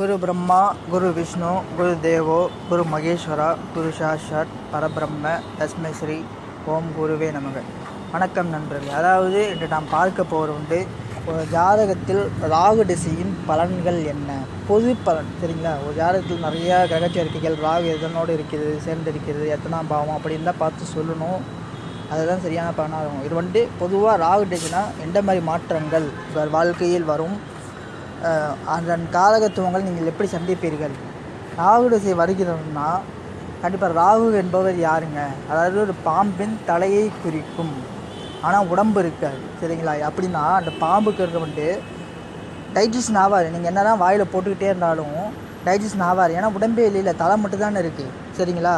குரு பிரம்மா குரு விஷ்ணு குரு தேவோ குரு மகேஸ்வரா குரு சாஷாத் பரபிரம்ம தஸ்மை ஸ்ரீ ஓம் குருவே நமக. வணக்கம் நண்பர்கள். அதாவது இன்று நாம் பார்க்க போகிற உண்டு ஒரு ஜாதகத்தில் ராகு திசையின் பலன்கள் என்ன? பொது பலன் சரிங்களா? ஒரு ஜாதகத்தில் நிறையா கிரகச்சேர்க்கைகள் ராகு எதனோடு இருக்கிறது சேர்ந்து இருக்கிறது எத்தனாம் பாவம் அப்படின்லாம் பார்த்து சொல்லணும். அதுதான் சரியான பலனாக இருக்கும். இது வந்துட்டு பொதுவாக ராகு திசைனா எந்த மாதிரி மாற்றங்கள்? வாழ்க்கையில் வரும் அதன் காலகத்துவங்கள் நீங்கள் எப்படி சந்திப்பீர்கள்? ராகு திசை வருகிறதுனா கண்டிப்பாக ராகு என்பவர் யாருங்க? அதாவது ஒரு பாம்பின் தலையை குறிக்கும். ஆனால் உடம்பு இருக்காது சரிங்களா? அப்படின்னா அந்த பாம்புக்கு இருக்க வந்துட்டு டைஜஷன் ஆகாது. நீங்கள் என்ன தான் வாயில் போட்டுக்கிட்டே இருந்தாலும் டைஜஷன் ஆகாது. ஏன்னா உடம்பே இல்லை தலை மட்டும் தானே இருக்குது சரிங்களா?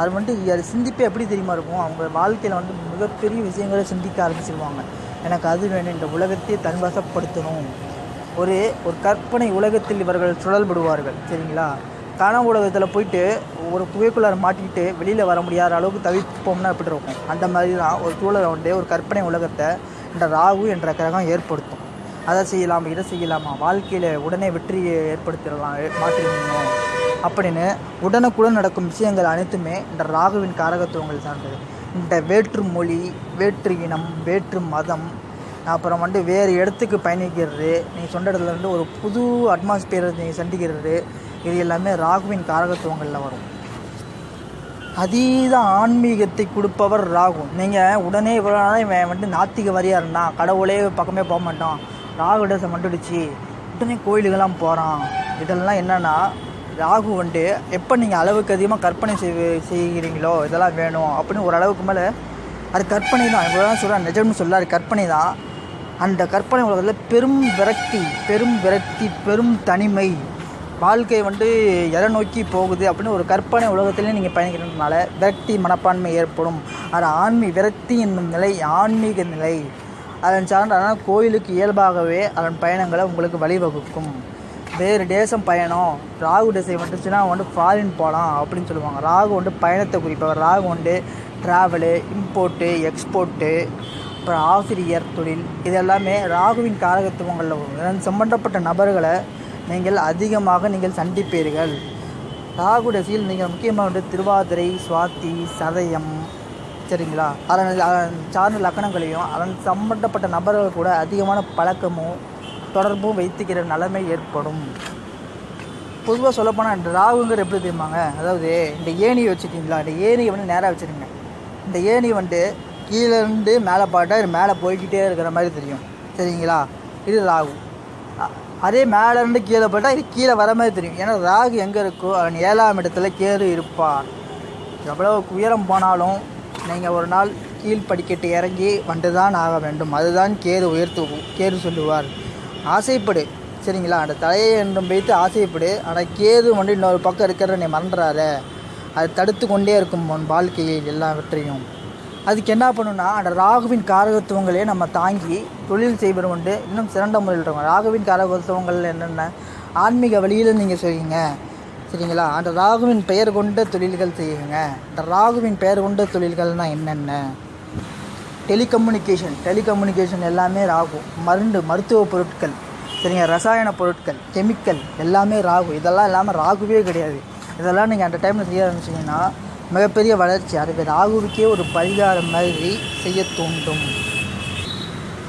அது வந்துட்டு அது சிந்திப்பே எப்படி தெரியுமா இருக்கும்? அவங்க வாழ்க்கையில் வந்து மிகப்பெரிய விஷயங்களை சிந்திக்க ஆரம்பிச்சிருவாங்க. எனக்கு அது வேணும் இந்த உலகத்தையே தன்வசப்படுத்தணும். ஒரு ஒரு கற்பனை உலகத்தில் இவர்கள் சுழல்படுவார்கள் சரிங்களா? கனவு உலகத்தில் போயிட்டு ஒரு புகைக்குள்ளார மாட்டிக்கிட்டு வெளியில் வர முடியாத அளவுக்கு தவிப்போம்னா எப்படி இருக்கும்? அந்த மாதிரி தான் ஒரு சூழலை வந்து ஒரு கற்பனை உலகத்தை இந்த ராகு என்ற கிரகம் ஏற்படுத்தும். அதை செய்யலாமா இதை செய்யலாமா? வாழ்க்கையில் உடனே வெற்றியை ஏற்படுத்திடலாம் மாற்றிடணும்? அப்படின்னு உடனுக்குடன் நடக்கும் விஷயங்கள் அனைத்துமே இந்த ராகுவின் காரகத்துவங்கள் சார்ந்தது. இந்த வேற்று மொழி வேற்று இனம் வேற்று மதம் அப்புறம் வந்து வேறு இடத்துக்கு பயணிக்கிறது நீங்கள் சொந்த இடத்துலேருந்து ஒரு புது அட்மாஸ்பியரை நீங்கள் சந்திக்கிறது இது எல்லாமே ராகுவின் காரகத்துவங்களில் வரும். அதீத ஆன்மீகத்தை கொடுப்பவர் ராகு. நீங்கள் உடனே இவ்வளோ நாள் இவன் வந்து நாத்திக வரியாக இருந்தான் கடவுளே பக்கமே போக மாட்டான் ராகு டேசம் வந்துடுச்சு உடனே கோயிலுக்கெல்லாம் போகிறான் இதெல்லாம் என்னென்னா ராகு வந்துட்டு எப்போ நீங்கள் அளவுக்கு அதிகமாக கற்பனை செய் செய்கிறீங்களோ இதெல்லாம் வேணும் அப்படின்னு ஒரு அளவுக்கு மேலே அது கற்பனை தான். இவ்வளோ தான் சொல்கிறேன் நிஜம்னு சொல்ல அது கற்பனை தான். அந்த கற்பனை உலகத்தில் பெரும் விரக்தி பெரும் விரக்தி பெரும் தனிமை. வாழ்க்கை வந்து எதை நோக்கி போகுது அப்படின்னு ஒரு கற்பனை உலகத்திலே நீங்கள் பயணிக்கிறதுனால விரக்தி மனப்பான்மை ஏற்படும். அது ஆன்மீ விரக்தி என்னும் நிலை ஆன்மீக நிலை. அதன் சார்ந்த அதனால் கோயிலுக்கு இயல்பாகவே அதன் பயணங்களை உங்களுக்கு வழிவகுக்கும். வேறு தேசம் பயணம். ராகு திசை வந்துச்சுன்னா வந்து ஃபாரின் போகலாம் அப்படின்னு சொல்லுவாங்க. ராகு வந்து பயணத்தை குறிப்பவர். ராகு வந்து ட்ராவலு இம்போர்ட்டு எக்ஸ்போர்ட்டு அப்புறம் ஆசிரியர் தொழில் இது எல்லாமே ராகுவின் காரகத்துவங்களில் வரும் இதன் சம்பந்தப்பட்ட நபர்களை நீங்கள் அதிகமாக நீங்கள் சந்திப்பீர்கள். ராகு தசையில் நீங்கள் முக்கியமாக வந்து திருவாதிரை சுவாதி சதயம் சரிங்களா? அதன் சார்ந்த லக்கணங்களையும் அதன் சம்பந்தப்பட்ட நபர்கள் கூட அதிகமான பழக்கமும் தொடர்பும் வைத்துக்கிற நிலைமை ஏற்படும். பொதுவாக சொல்லப்போனால் இந்த ராகுங்கிற எப்படி தெரியுமாங்க? அதாவது இந்த ஏணியை வச்சுருக்கீங்களா இந்த ஏணியை வந்து நேராக வச்சுருங்க. இந்த ஏணி வந்து கீழே இருந்து மேலே பாட்டா இது மேலே போய்கிட்டே இருக்கிற மாதிரி தெரியும். சரிங்களா? இது ராகு. அதே மேலே இருந்து கீழே போட்டால் இது கீழே வர மாதிரி தெரியும். ஏன்னா ராகு எங்கே இருக்கோ அவன் ஏழாம் இடத்துல கேது இருப்பார் எவ்வளோ உயரம் போனாலும் நீங்கள் ஒரு நாள் கீழ் படிக்கட்டு இறங்கி வந்து தான் ஆக வேண்டும். அதுதான் கேது உயர்த்து கேது சொல்லுவார். ஆசைப்படு. சரிங்களா? அந்த தலையை என்றும் வைத்து ஆசைப்படு. ஆனால் கேது வந்து இன்னொரு பக்கம் இருக்கிறத நீ மறந்துடாத அது தடுத்து கொண்டே இருக்கும் உன் வாழ்க்கையில் எல்லாவற்றையும். அதுக்கு என்ன பண்ணுன்னா அந்த ராகுவின் காரகத்துவங்களே நம்ம தாங்கி தொழில் செய்வது உண்டு. இன்னும் சிறந்த முறையில் இருக்கும் ராகுவின் காரகத்துவங்கள் என்னென்ன? ஆன்மீக வழியில் நீங்கள் செய்யுங்க. சரிங்களா? அந்த ராகுவின் பெயர் கொண்ட தொழில்கள் செய்யுங்க. அந்த ராகுவின் பெயர் கொண்ட தொழில்கள்னால் என்னென்ன? டெலிகம்யூனிகேஷன் டெலிகம்யூனிகேஷன் எல்லாமே ராகு. மருந்து மருத்துவ பொருட்கள். சரிங்க? ரசாயன பொருட்கள் கெமிக்கல் எல்லாமே ராகு. இதெல்லாம் இல்லாமல் ராகுவே கிடையாது. இதெல்லாம் நீங்கள் அந்த டைமில் செய்ய ஆரம்பிச்சிங்கன்னா மிகப்பெரிய வளர்ச்சி அதுக்கு ராகுவுக்கே ஒரு பரிகாரம் மாதிரி செய்ய தூண்டும்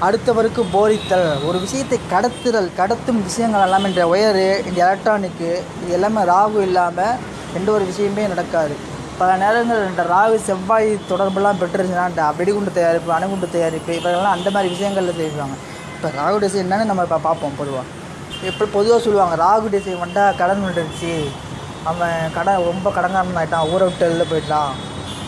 அடுத்தவருக்கு போதித்தல் ஒரு விஷயத்தை கடத்துதல் கடத்தும் விஷயங்கள் எல்லாம் இந்த ஒயரு இந்த எலக்ட்ரானிக்கு இது எல்லாமே ராகு இல்லாமல் எந்த ஒரு விஷயமே நடக்காது. பல நேரங்கள் இந்த ராகு செவ்வாய் தொடர்பெல்லாம் பெற்றுருச்சுன்னா இந்த வெடிகுண்டு தயாரிப்பு அணுகுண்டு தயாரிப்பு இப்போலாம் அந்த மாதிரி விஷயங்களில் செய்வாங்க. இப்போ ராகு திசை என்னன்னு நம்ம இப்போ பார்ப்போம் பொதுவாக எப்படி பொதுவாக சொல்லுவாங்க ராகு திசை வந்தால் கடன் வந்துடுச்சு அவன் கடன் ரொம்ப கடங்காரன் ஆகிட்டான் ஊரை விட்டு வெளில போயிட்டான்.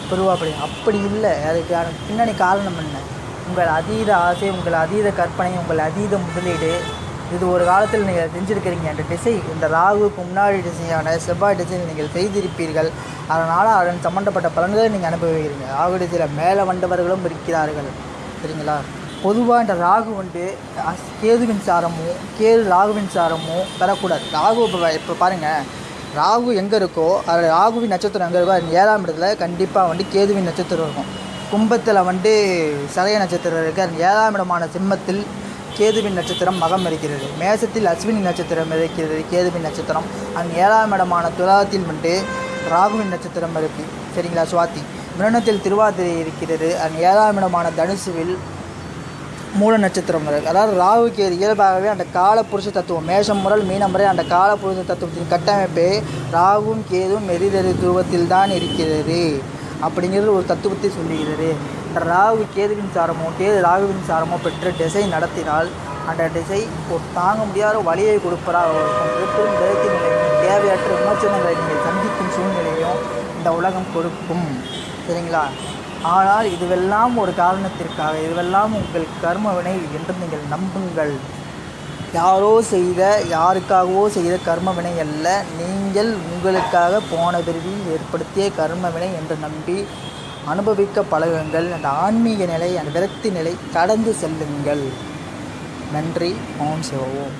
பொதுவாக அப்படி அப்படி இல்லை. அதுக்கு பின்னணி காரணம் என்ன? உங்கள் அதீத ஆசை உங்கள் அதீத கற்பனை உங்கள் அதீத முதலீடு. இது ஒரு காலத்தில் நீங்கள் செஞ்சுருக்கிறீங்க அந்த திசை. இந்த ராகுக்கு முன்னாடி திசையான செவ்வாய் திசையில் நீங்கள் செய்திருப்பீர்கள். அதனால் அதன் சம்பந்தப்பட்ட பலன்களை நீங்கள் அனுபவிக்கிறீங்க. ராகு திசையில் மேலே வந்தவர்களும் இருக்கிறார்கள். சரிங்களா? பொதுவாக இந்த ராகு வந்து கேதுவின் சாரமும் கேது ராகுவின் சாரமும் பெறக்கூடாது. ராகு இப்போ இப்போ பாருங்கள் ராகு எங்கே இருக்கோ அது ராகுவின் நட்சத்திரம் எங்கே இருக்கோ அது ஏழாம் இடத்துல கண்டிப்பாக வந்து கேதுவின் நட்சத்திரம் இருக்கும். கும்பத்தில் வந்து சதய நட்சத்திரம் இருக்குது அது ஏழாம் இடமான சிம்மத்தில் கேதுவின் நட்சத்திரம் மகம் இருக்கிறது. மேசத்தில் அஸ்வினி நட்சத்திரம் இருக்கிறது கேதுவின் நட்சத்திரம். அங்கே ஏழாம் இடமான துலாத்தில் வந்து ராகுவின் நட்சத்திரம் இருக்குது சரிங்களா சுவாத்தி மிருணத்தில் திருவாதிரை இருக்கிறது. அங்கே ஏழாம் இடமான தனுசுவில் மூல நட்சத்திரம் இருக்குது அதாவது ராகுக்கு இயல்பாகவே அந்த காலப்புருஷ தத்துவம் மேஷம் முதல் மீனம் முறை அந்த காலப்புருஷ தத்துவத்தின் கட்டமைப்பே ராகுவும் கேதுவும் எரிதறி துருவத்தில் தான் இருக்கிறது அப்படிங்கிறது ஒரு தத்துவத்தை சொல்லுகிறது. ராகு கேதுவின் சாரமோ கேது ராகுவின் சாரமோ பெற்ற திசை நடத்தினால் அந்த திசை ஒரு தாங்க முடியாத வழியை கொடுப்பதாக இருக்கும் பெரும் தேவையற்ற விமர்சனங்களை நீங்கள் சந்திக்கும் சூழ்நிலையும் இந்த உலகம் கொடுக்கும். சரிங்களா? ஆனால் இதுவெல்லாம் ஒரு காரணத்திற்காக இதுவெல்லாம் உங்கள் கர்ம வினை என்று நீங்கள் நம்புங்கள். யாரோ செய்த யாருக்காகவோ செய்த கர்ம வினை அல்ல நீங்கள் உங்களுக்காக போன பிரிவில் ஏற்படுத்திய கர்ம வினை என்று நம்பி அனுபவிக்க பழகுங்கள். அந்த ஆன்மீக நிலை அந்த விரக்தி நிலை கடந்து செல்லுங்கள். நன்றி ஓம் சிவோம்